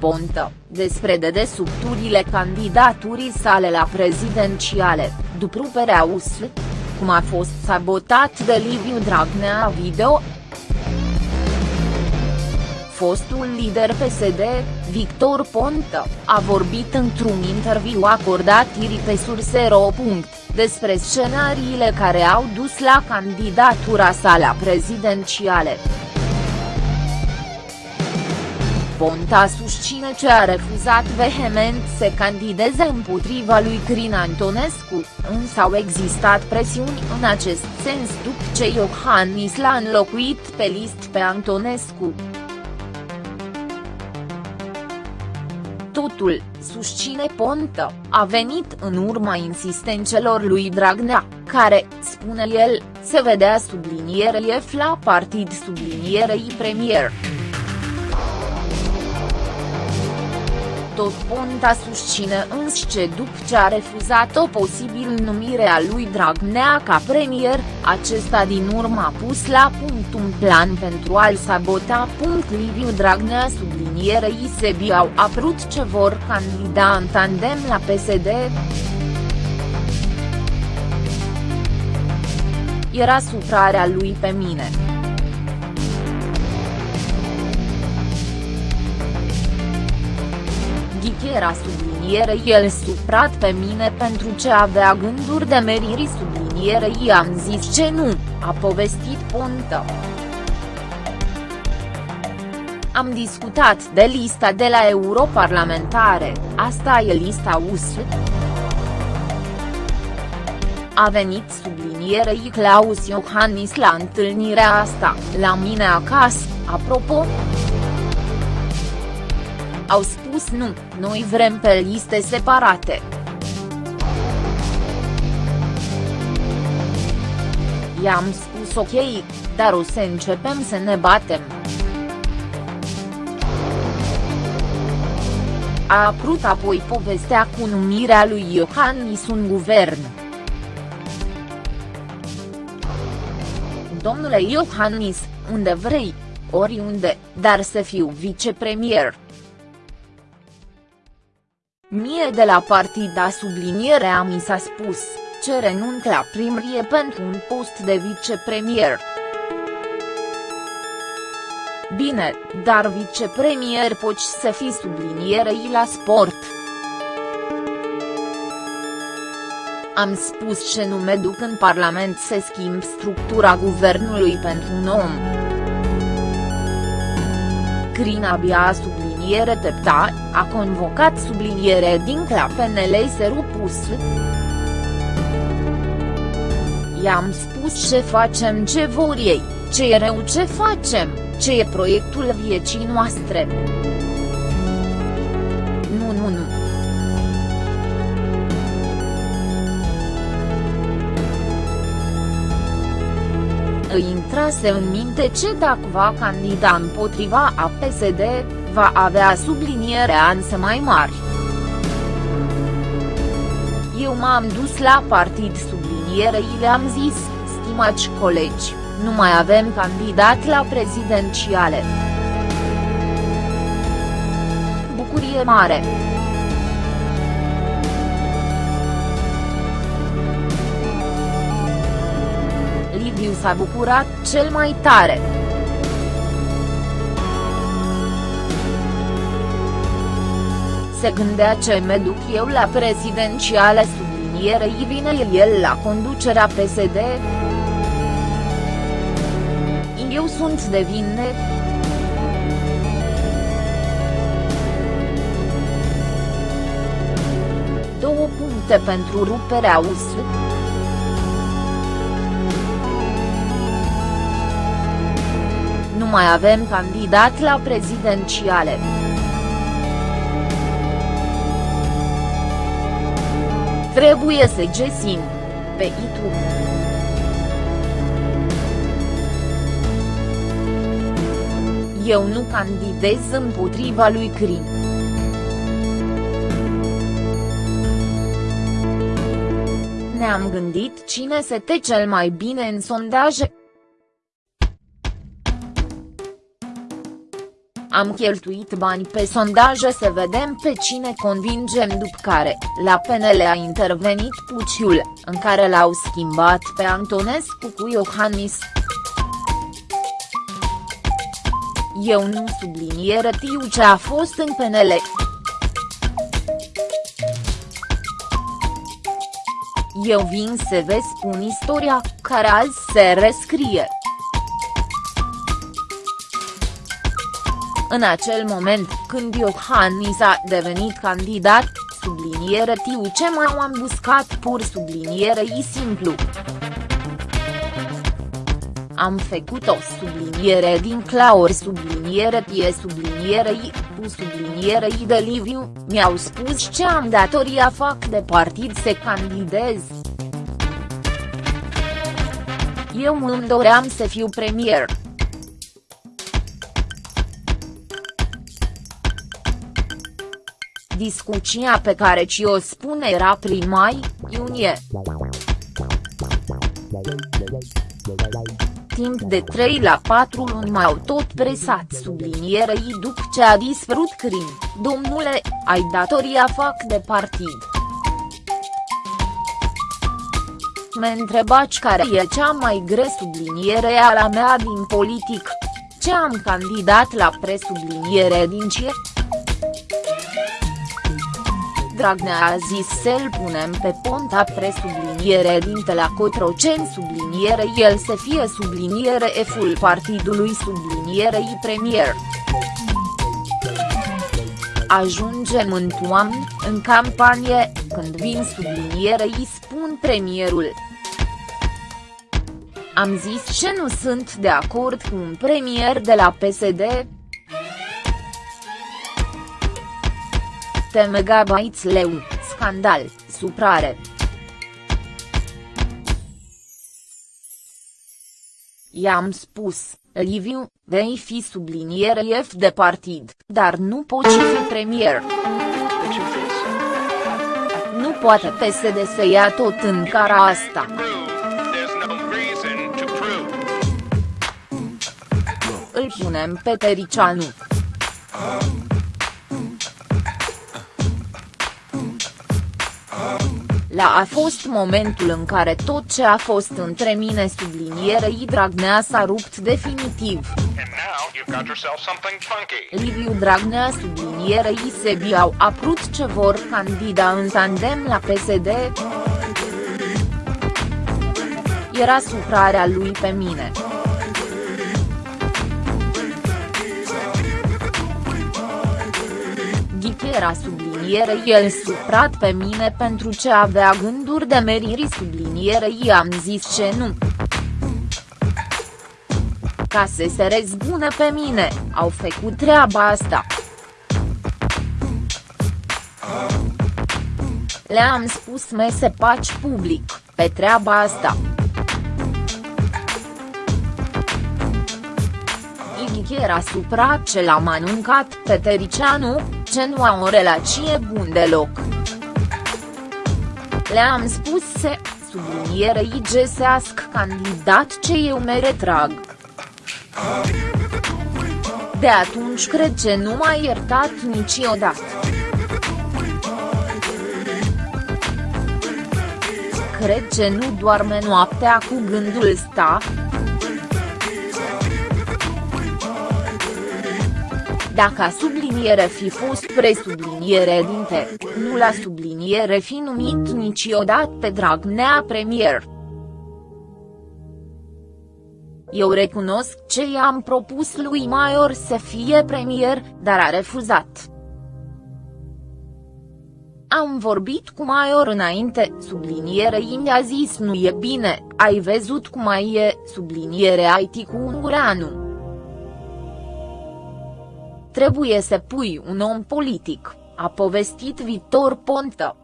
Ponta, despre dedesubturile candidaturii sale la prezidențiale, după ruperea USL, cum a fost sabotat de Liviu Dragnea video, fostul lider PSD, Victor Ponta, a vorbit într-un interviu acordat iri pe Surse.ro. despre scenariile care au dus la candidatura sa la prezidențiale. Ponta susține ce a refuzat vehement să candideze împotriva lui Crin Antonescu, însă au existat presiuni în acest sens după ce Iohannis l-a înlocuit pe list pe Antonescu. Totul, susține Ponta, a venit în urma insistențelor lui Dragnea, care, spune el, se vedea sublinierei F la partid sublinierei premier. Tot Ponta susține însă după ce a refuzat o posibil numire a lui Dragnea ca premier, acesta din urmă a pus la punct un plan pentru a-l sabota. Liviu Dragnea sublinierei Sebi au apărut ce vor candida în tandem la PSD. Era suprarea lui pe mine. Era subliniere el suprat pe mine pentru ce avea gânduri de meriri subliniere i-am zis ce nu, a povestit Ponta. Am discutat de lista de la europarlamentare, asta e lista USL. A venit sublinierei Claus Iohannis la întâlnirea asta, la mine acasă, apropo au spus nu, noi vrem pe liste separate. I-am spus ok, dar o să începem să ne batem. A apărut apoi povestea cu numirea lui Iohannis în guvern. Domnule Iohannis, unde vrei, oriunde, dar să fiu vicepremier. Mie de la partida sublinierea mi s-a spus, ce renunț la primrie pentru un post de vicepremier. Bine, dar vicepremier poți să fii sublinierei la sport. Am spus ce nu mă duc în Parlament să schimb structura guvernului pentru un om. Crin abia a subliniat subliniere Tepta, a convocat subliniere din la PNL să rupus. I-am spus ce facem ce vor ei, ce e rău ce facem, ce e proiectul vieții noastre. Nu nu nu. îi intrase în minte ce dacă va candida împotriva a PSD, va avea subliniere anse mai mari. Eu m-am dus la partid sublinierei le-am zis, stimați colegi, nu mai avem candidat la prezidențiale. Bucurie mare. Liviu s-a bucurat cel mai tare. Se gândea ce mă duc eu la prezidențiale sublinierei vine el la conducerea PSD. Eu sunt de vinne. Două puncte pentru ruperea USL. Nu mai avem candidat la prezidențiale. Trebuie să găsim. Pe YouTube. Eu nu candidez împotriva lui Crin. Ne-am gândit cine se te cel mai bine în sondaje. Am cheltuit bani pe sondaje să vedem pe cine convingem după care, la PNL a intervenit Puciul, în care l-au schimbat pe Antonescu cu Iohannis. Eu nu subliniere tiu ce a fost în PNL. Eu vin să vă spun istoria, care azi se rescrie. În acel moment, când Iohannis a devenit candidat, subliniere tiu ce m-au ambuscat pur subliniere i simplu. Am făcut o subliniere din claur subliniere tie subliniere i, cu subliniere i de Liviu, mi-au spus ce am datoria fac de partid să candidez. Eu îmi doream să fiu premier. Discuția pe care ci o spune era prin mai, iunie. Timp de 3 la 4 luni m-au tot presat sublinierei după ce a dispărut crim, domnule, ai datoria fac de partid. Mă întrebați care e cea mai grea subliniere a la mea din politic. Ce am candidat la presubliniere din ce? Dragnea a zis să-l punem pe ponta presubliniere dinte la Cotroceni subliniere el să fie subliniere F-ul partidului sublinierei premier. Ajungem în toamnă, în campanie, când vin subliniere îi spun premierul. Am zis ce nu sunt de acord cu un premier de la PSD, megabytes leu, scandal, suprare. I-am spus, Liviu, vei fi subliniere F de partid, dar nu poți fi premier. Nu poate PSD să ia tot în cara asta. Îl punem pe Tericianu. La a fost momentul în care tot ce a fost între mine sublinierei Dragnea s-a rupt definitiv. Liviu Dragnea sublinierei Sebi au aprut ce vor candida în tandem la PSD. Era suprarea lui pe mine. era subliniere el suprat pe mine pentru ce avea gânduri de meriri subliniere i-am zis ce nu. Ca să se răzbune pe mine, au făcut treaba asta. Le-am spus mese paci public, pe treaba asta. Ighi era supra ce l-am anuncat pe Tericianu, ce nu au o relație bun deloc. Le-am spus să, sublinierei găsească candidat ce eu mă retrag. De atunci cred că nu m-a iertat niciodată. Cred că nu doarme noaptea cu gândul ăsta, Dacă a subliniere fi fost presubliniere dinte, nu la subliniere fi numit niciodată pe Dragnea premier. Eu recunosc ce i-am propus lui Maior să fie premier, dar a refuzat. Am vorbit cu Maior înainte, subliniere mi-a zis nu e bine, ai văzut cum mai e, subliniere IT cu Ungureanu. Trebuie să pui un om politic, a povestit Victor Ponta.